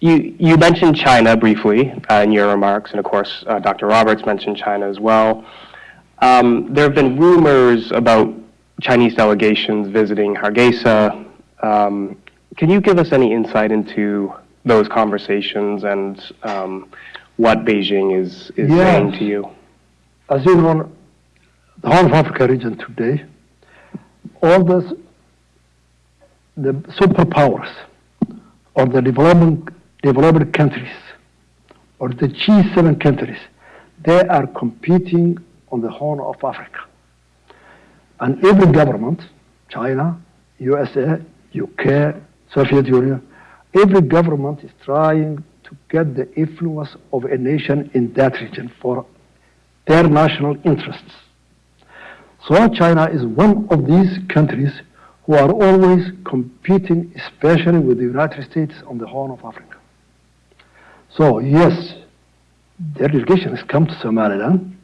you, you mentioned China briefly uh, in your remarks, and of course, uh, Dr. Roberts mentioned China as well. Um, there have been rumors about Chinese delegations visiting Hargeisa. Um, can you give us any insight into those conversations and um, what Beijing is, is Yes. saying to you? As you know, the Horn of Africa region today, all those, the superpowers or the developing, developed countries or the G7 countries, they are competing on the Horn of Africa. And every government, China, USA, UK, Soviet Union, every government is trying to get the influence of a nation in that region for their national interests. So China is one of these countries who are always competing, especially with the United States on the Horn of Africa. So yes, their delegation has come to Somaliland,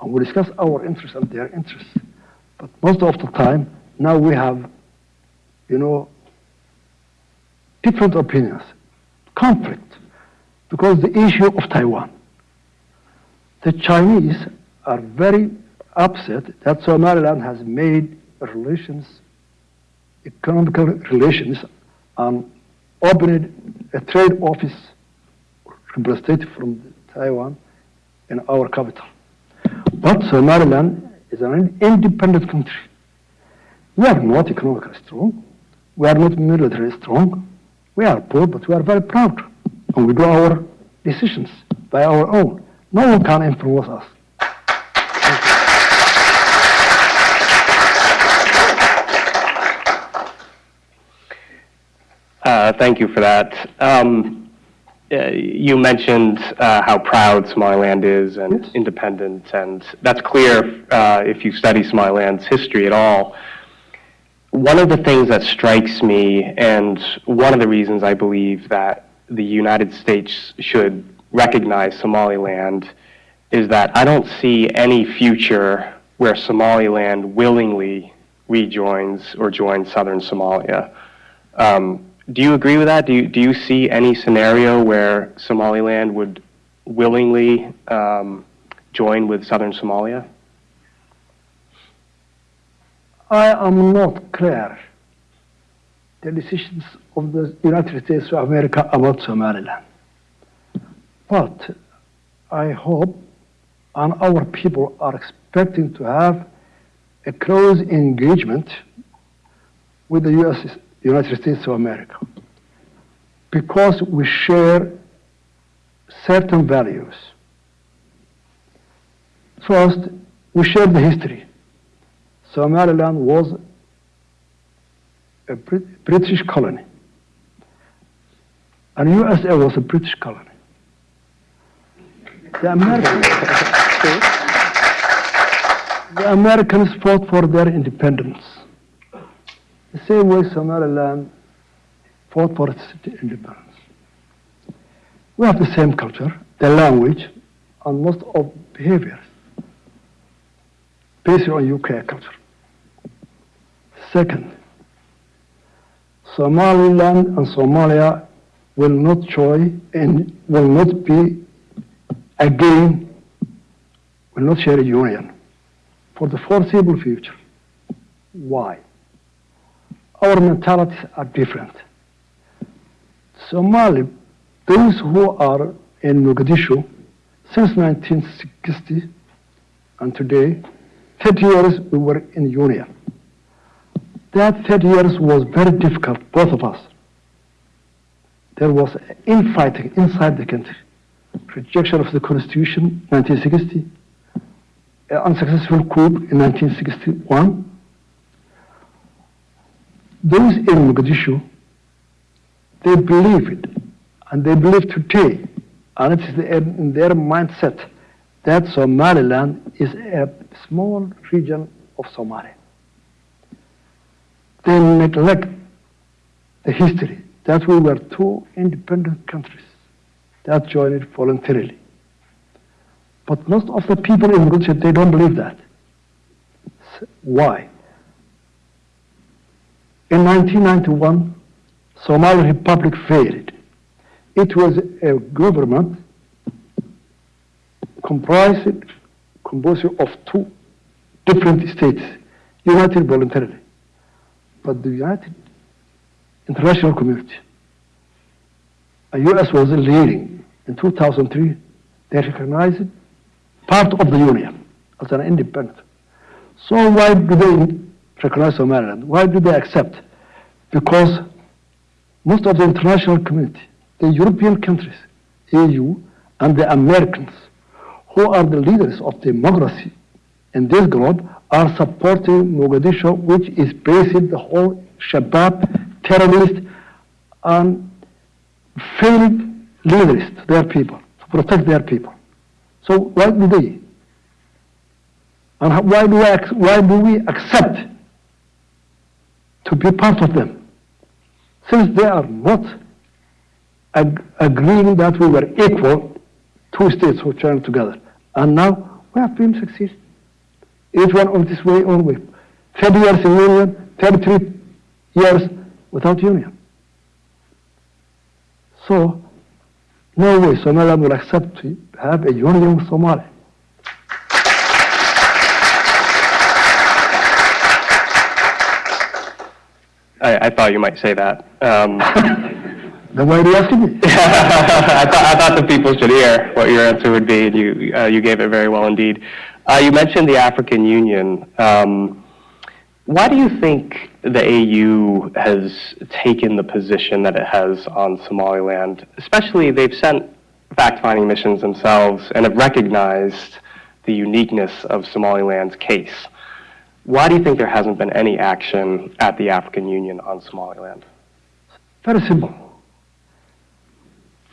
and we discuss our interests and their interests. But most of the time, now we have, you know, different opinions, conflict, because the issue of Taiwan. The Chinese are very upset that Somaliland has made relations, economical relations, and opened a trade office representative from Taiwan in our capital. But Somaliland is an independent country. We are not economically strong. We are not militarily strong. We are poor, but we are very proud. And we do our decisions by our own. No one can influence us. Uh, thank you for that. Um, uh, you mentioned uh, how proud Somaliland is and Yes. independent, and that's clear uh, if you study Somaliland's history at all. One of the things that strikes me, and one of the reasons I believe that the United States should recognize Somaliland, is that I don't see any future where Somaliland willingly rejoins or joins southern Somalia. Um, do you agree with that? Do you, do you see any scenario where Somaliland would willingly um, join with southern Somalia? I am not clear the decisions of the United States of America about Somaliland. But I hope and our people are expecting to have a close engagement with the US, United States of America because we share certain values. First, we share the history. Somaliland was a British colony. And USA was a British colony. The Americans, the Americans fought for their independence. The same way Somaliland fought for its independence. We have the same culture, the language, and most of behaviors based on UK culture. Second, Somaliland and Somalia will not join and will not be again, will not share a union for the foreseeable future. Why? Our mentalities are different. Somali, those who are in Mogadishu since 1960 and today, 30 years we were in union. That 30 years was very difficult, both of us. There was infighting inside the country. Rejection of the constitution, 1960. Unsuccessful coup in 1961. Those in Mogadishu, they believe it, and they believe today, and it is in their mindset that Somaliland is a small region of Somalia. They neglect the history that we were two independent countries that joined voluntarily. But most of the people in Mogadishu, they don't believe that. Why? In 1991, Somali Republic failed. it was a government comprised, composed of two different states, united voluntarily. But the united international community, the U.S. was leading. In 2003, they recognized part of the union as an independent. So why do they recognize Somaliland? Why do they accept? Because most of the international community, the European countries, EU, and the Americans, who are the leaders of democracy in this globe, are supporting Mogadishu, which is based the whole Shabab terrorist and failed leaders to their people, to protect their people. So why do they? And why do, ac- why do we accept to be part of them? Since they are not ag- agreeing that we were equal, two states were joined together. And now we have been succeed. Each one on this way, own way. 30 years in union, 33 years without union. So, no way Somalia will accept to have a union with Somalia. I, I thought you might say that. Um, are you asking me? I thought, I thought the people should hear what your answer would be, and you, uh, you gave it very well indeed. Uh, you mentioned the African Union. Um, why do you think the AU has taken the position that it has on Somaliland? Especially, they've sent fact-finding missions themselves and have recognized the uniqueness of Somaliland's case. Why do you think there hasn't been any action at the African Union on Somaliland? Very simple.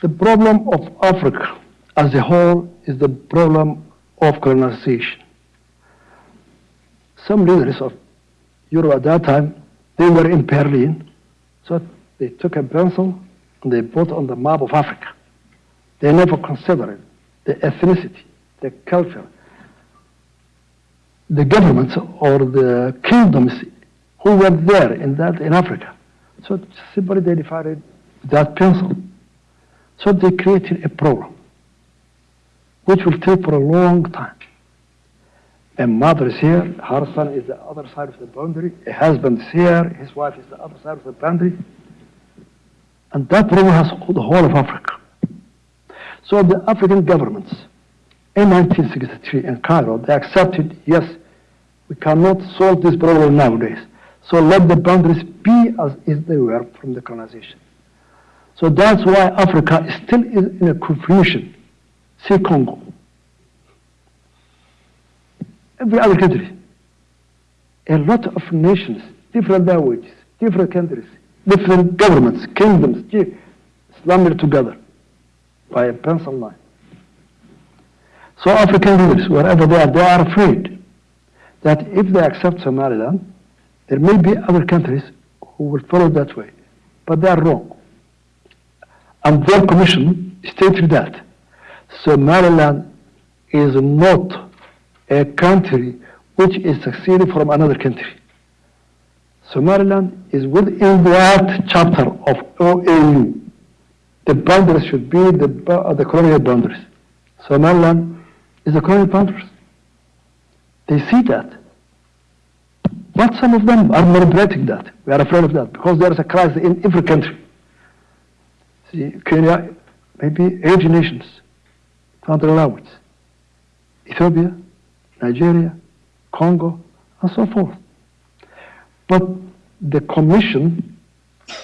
The problem of Africa as a whole is the problem of colonization. Some leaders of Europe at that time, they were in Berlin, so they took a pencil and they put on the map of Africa. They never considered the ethnicity, the culture, the governments or the kingdoms who were there in that in Africa. So simply they divided that pencil. So they created a problem which will take for a long time. A mother is here, her son is the other side of the boundary, a husband is here, his wife is the other side of the boundary. And that problem has the whole of Africa. So the African governments in 1963 in Cairo, they accepted, yes, we cannot solve this problem nowadays. So let the boundaries be as is they were from the colonization. So that's why Africa is still in a confusion. See Congo. Every other country. A lot of nations, different languages, different countries, different governments, kingdoms, slammed together by a pencil line. So African leaders, wherever they are, they are afraid that if they accept Somaliland, there may be other countries who will follow that way. But they are wrong. And their commission stated that Somaliland is not a country which is succeeding from another country. Somaliland is within that chapter of OAU. The boundaries should be the, the colonial boundaries. Somaliland is the colonial boundaries. They see that. But some of them are not manipulating that. We are afraid of that because there is a crisis in every country. See, Kenya, maybe eight nations don't allow it. Ethiopia, Nigeria, Congo, and so forth. But the Commission,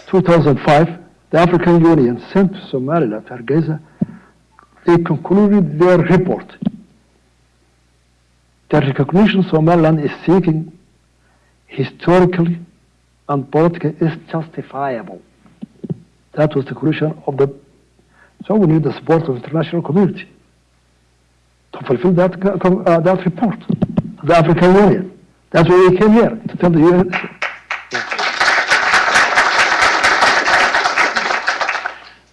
2005, the African Union sent to Somaliland, Hargeisa, they concluded their report. The recognition Somaliland is seeking historically and politically is justifiable. That was the conclusion of the. So we need the support of the international community to fulfill that co- uh, that report, the African Union. That's why we came here to tell the UN.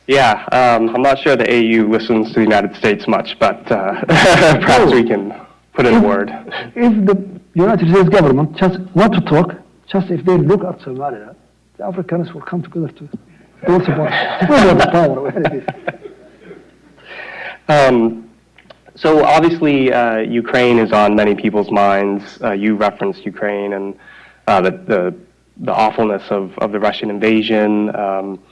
Yeah, um, I'm not sure the AU listens to the United States much, but uh, perhaps we can put in a word. If the United States government just want to talk, just if they look at Somalia, the Africans will come together to Don't support. The power where it is. Um, so obviously, uh, Ukraine is on many people's minds. Uh, you referenced Ukraine and uh, the, the the awfulness of, of the Russian invasion. Um,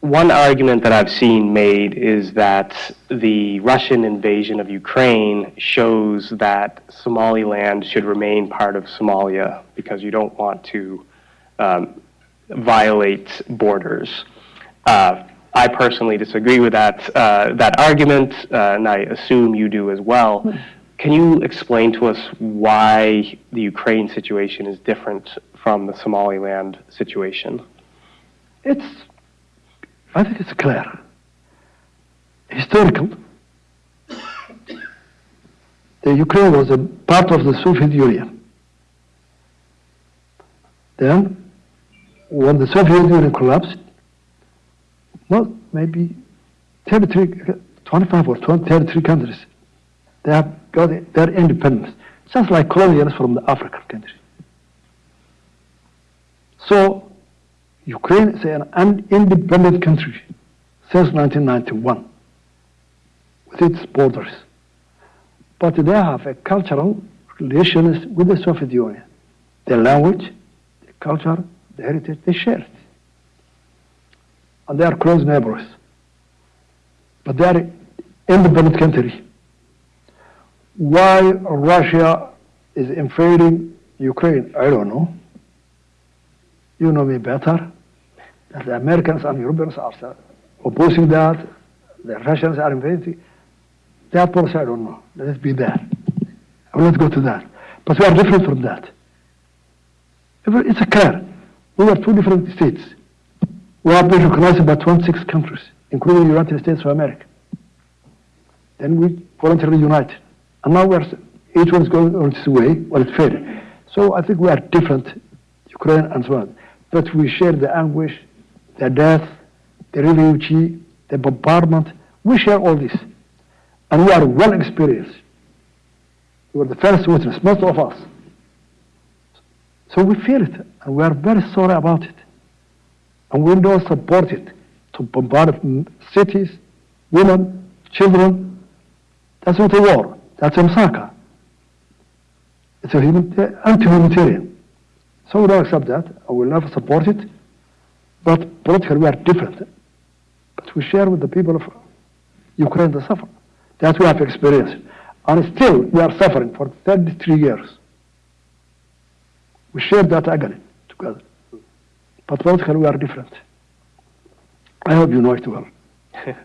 one argument that I've seen made is that the Russian invasion of Ukraine shows that Somaliland should remain part of Somalia because you don't want to um, violate borders. Uh, I personally disagree with that uh, that argument, uh, and I assume you do as well. Can you explain to us why the Ukraine situation is different from the Somaliland situation? It's, I think it's clear. Historical. The Ukraine was a part of the Soviet Union. Then, when the Soviet Union collapsed, well, maybe 33, 25 or 20, 33 countries, they have got their independence, just like colonials from the African countries. So, Ukraine is an independent country since 1991 with its borders. But they have a cultural relations with the Soviet Union. The language, the culture, the heritage, they share it. And they are close neighbors. But they are independent country. Why Russia is invading Ukraine, I don't know. You know me better. The Americans and Europeans are opposing that. The Russians are invading. That policy, I don't know. Let it be there. I will not go to that. But we are different from that. It's a clear. We are two different states. We have been recognized by 26 countries, including the United States of America. Then we voluntarily united. And now we're, each one is going on its way, well, it's fair. So I think we are different, Ukraine and so on. But we share the anguish, the death, the refugee, the bombardment. We share all this. And we are well experienced. We were the first witness, most of us. So we feel it, and we are very sorry about it. And we don't support it to bombard cities, women, children. That's not a war. That's a massacre. It's a human, anti-humanitarian. So we don't accept that. I will never support it. But politically, we are different. But we share with the people of Ukraine the suffer. That we have experienced. And still, we are suffering for 33 years. We share that agony together. But politically, we are different. I hope you know it well.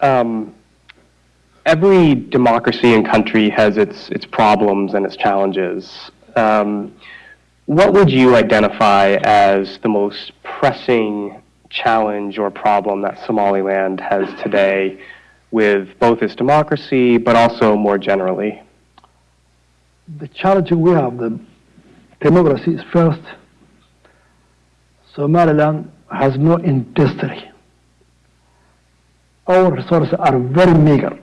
Um, every democracy and country has its its problems and its challenges. Um, what would you identify as the most pressing challenge or problem that Somaliland has today with both its democracy but also more generally? The challenge we have, the democracy is first. Somaliland has no industry. Our resources are very meager.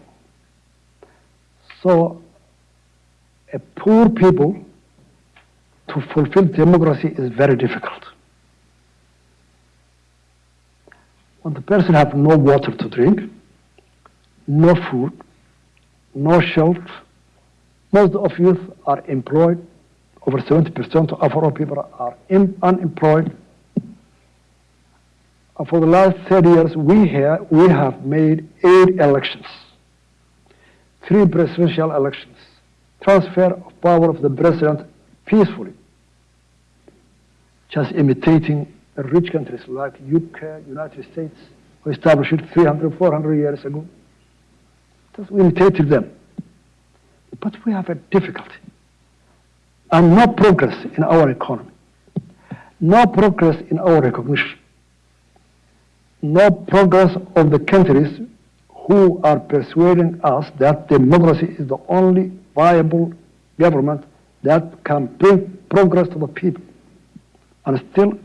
So, a poor people to fulfill democracy is very difficult. When the person has no water to drink, no food, no shelter, most of youth are employed. Over 70% of our people are unemployed. And for the last 30 years, we have, we have made eight elections, three presidential elections, transfer of power of the president peacefully, just imitating rich countries like UK, United States, who established it 300, 400 years ago. Just we imitated them. But we have a difficulty. And no progress in our economy, no progress in our recognition, no progress of the countries who are persuading us that democracy is the only viable government that can bring progress to the people. And still,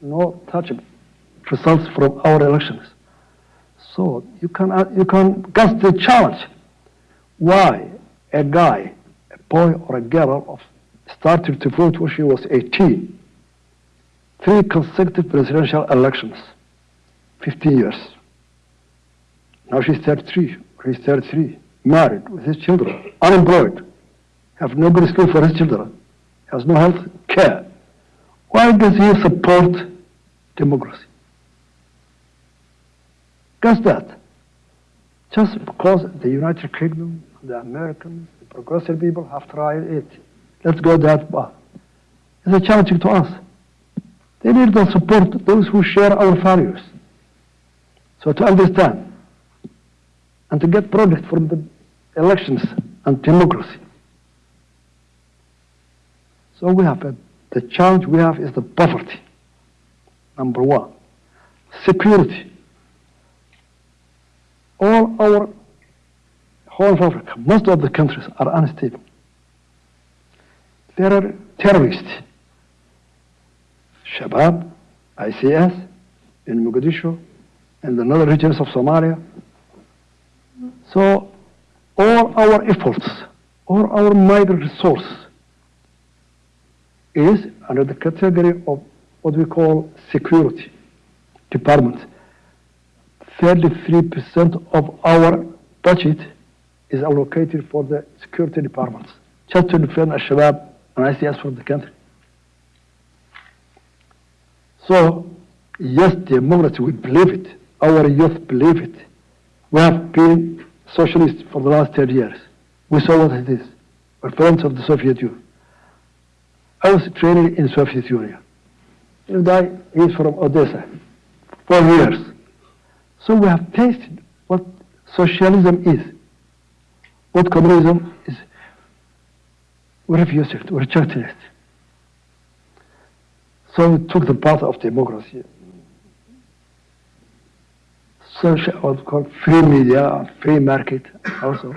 no touchable results from our elections. So you can, uh, you can guess the challenge. Why a guy, a boy or a girl of started to vote when she was 18. Three consecutive presidential elections, 15 years. Now she's 33, or he's 33, married with his children, unemployed, have no good school for his children, has no health care. Why does he support democracy? Guess that. Just because the United Kingdom, the Americans, the progressive people have tried it. Let's go that far. It's a challenge to us. They need to support those who share our values. So to understand and to get product from the elections and democracy. So we have a, the challenge we have is the poverty. Number one, security. All our Horn of Africa, most of the countries are unstable. There are terrorists, Shabab, ISIS, in Mogadishu, and the northern regions of Somalia. So all our efforts, all our migrant resource is under the category of what we call security department. 33% of our budget is allocated for the security departments, just to defend Al-Shabaab and ISIS from the country. So, yes, democracy, we believe it. Our youth believe it. We have been socialists for the last 30 years. We saw what it is. We're friends of the Soviet Union. I was trained in Soviet Union. This guy is from Odessa, four years. So we have tasted what socialism is, what communism is. We refused it, we rejected it. So we took the path of democracy. Social, what's called free media, free market also.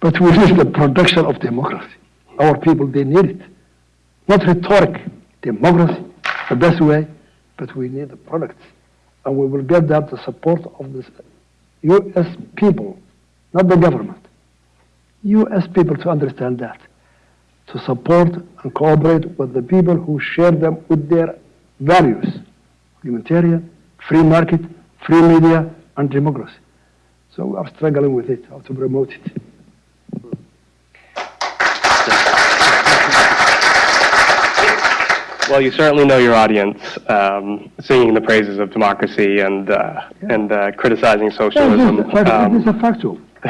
But we need the production of democracy. Our people, they need it. Not rhetoric, democracy, the best way, but we need the products. And we will get that the support of the U.S. people, not the government. U.S. people to understand that, to support and cooperate with the people who share them with their values, humanitarian, free market, free media, and democracy. So we are struggling with it, how to promote it. Well, you certainly know your audience, um, singing the praises of democracy and uh, and uh, criticizing socialism. It is, Um, it is a factual.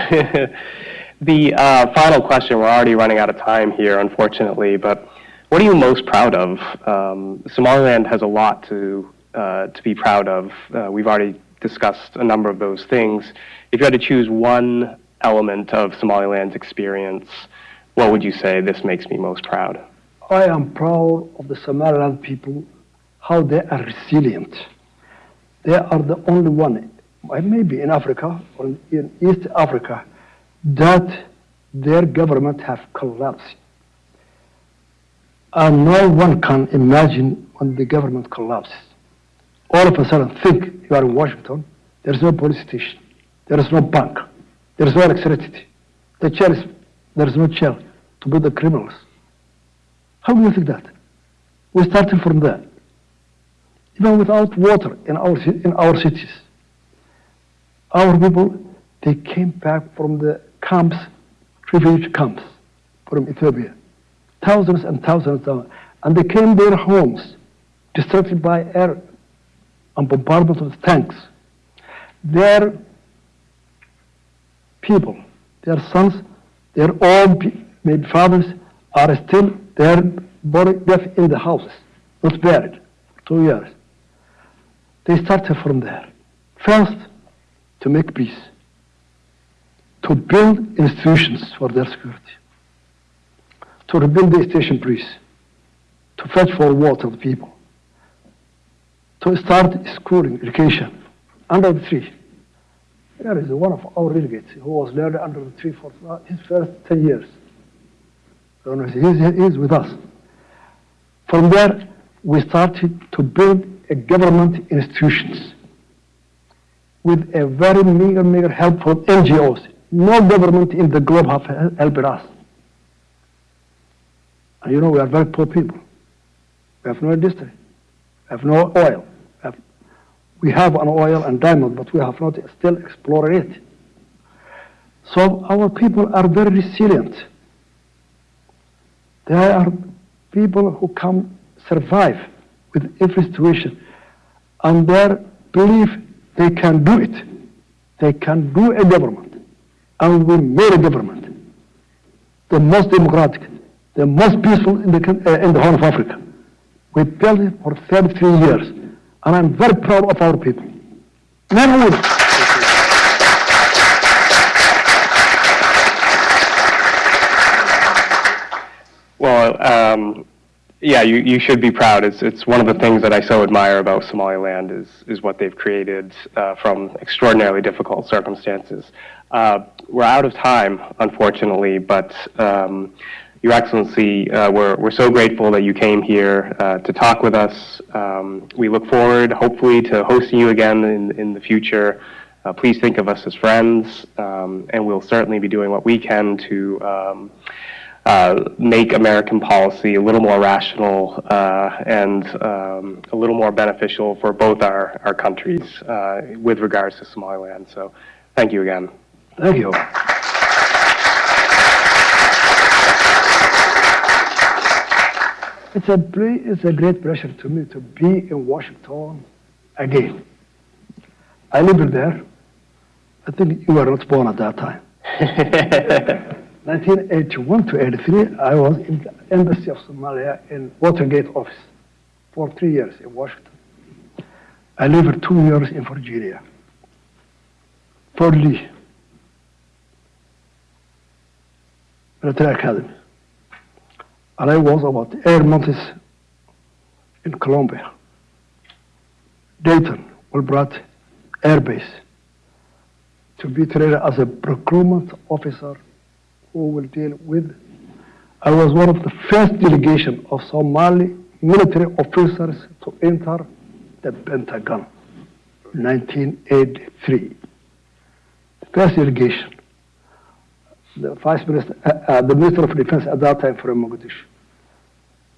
the uh, final question, we're already running out of time here, unfortunately, but what are you most proud of? Um, Somaliland has a lot to, to be proud of. Uh, we've already discussed a number of those things. If you had to choose one element of Somaliland's experience, what would you say this makes me most proud? I am proud of the Somaliland people, how they are resilient. They are the only one, uh, maybe in Africa or in East Africa, that their government have collapsed. And no one can imagine when the government collapses. All of a sudden, think you are in Washington, there is no police station, there is no bank, there is no electricity, the is, there is no jail to put the criminals. How do you think that? We started from there. Even without water in our, in our cities. Our people, they came back from the camps, refugee camps from Ethiopia. Thousands and thousands of them, And they came their homes, destructed by air and bombardment of tanks. Their people, their sons, their own maybe fathers are still body death in the houses, not buried two years. They started from there. First, to make peace, to build institutions for their security, to rebuild the station police, to fetch for water the people, to start schooling, education under the tree. There is one of our delegates who was learned under the tree for his first 10 years. He's, he's with us. From there, we started to build a government institutions with a very meager, meager help from NGOs. No government in the globe have helped us. And you know, we are very poor people. We have no industry. We have no oil. We have, an oil and diamond, but we have not still explored it. So our people are very resilient. They are people who can survive with every situation. And their belief they can do it. They can do a government. And we made a government. The most democratic, the most peaceful in the, uh, in the Horn of Africa. We built it for 33 years. And I'm very proud of our people. Men. Well, um, yeah, you, you should be proud. It's, it's one of the things that I so admire about Somaliland is, is what they've created uh, from extraordinarily difficult circumstances. Uh, we're out of time, unfortunately, but um, Your Excellency, uh, we're, we're so grateful that you came here uh, to talk with us. Um, we look forward, hopefully, to hosting you again in, in the future. Uh, please think of us as friends, um, and we'll certainly be doing what we can to um, uh, make American policy a little more rational uh, and um, a little more beneficial for both our, our countries uh, with regards to Somaliland. So thank you again. Thank you. It's a, it's a great pleasure to me to be in Washington again. I lived there. I think you were not born at that time. 1981 to 83, I was in the Embassy of Somalia in Watergate office for three years in Washington. I lived two years in Virginia. Fort Lee, military academy. And I was about eight months in Colombia. Dayton, Wilbrat Air Base, to be trained as a procurement officer who will deal with. I was one of the first delegation of Somali military officers to enter the Pentagon, 1983. First delegation. The Vice Minister, uh, uh, the Minister of Defense at that time from Mogadishu.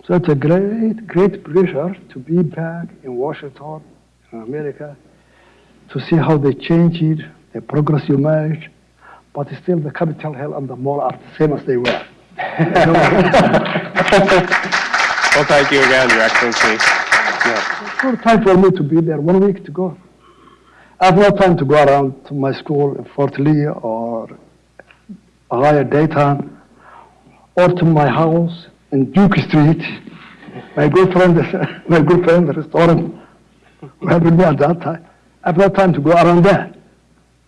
So it's a great, great pleasure to be back in Washington, in America, to see how they changed it, the progress you made, but still the Capitol Hill and the mall are the same as they were. Well, thank you again, Your Excellency. Yeah. It's time for me to be there, one week to go. I have no time to go around to my school in Fort Lee or Ohio Dayton or to my house in Duke Street. My good friend, my good friend, the restaurant, who with me at that time. I have no time to go around there.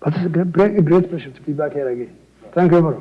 But it's a great, great pleasure to be back here again. Thank you very much.